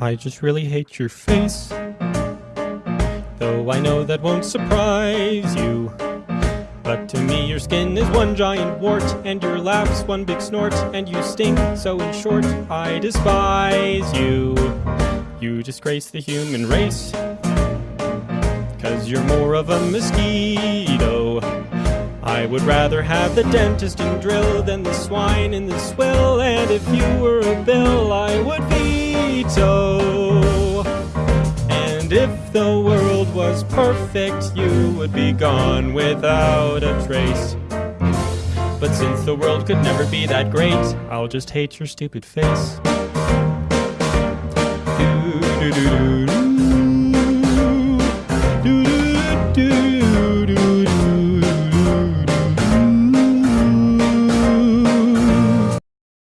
I just really hate your face. Though I know that won't surprise you. But to me, your skin is one giant wart, and your laugh's one big snort, and you stink, so in short, I despise you. You disgrace the human race. Cause you're more of a mosquito. I would rather have the dentist in drill than the swine in the swill. And if you were a bill, I would if the world was perfect, you would be gone without a trace. But since the world could never be that great, I'll just hate your stupid face. Do, do, do, do, do. Do, do, do.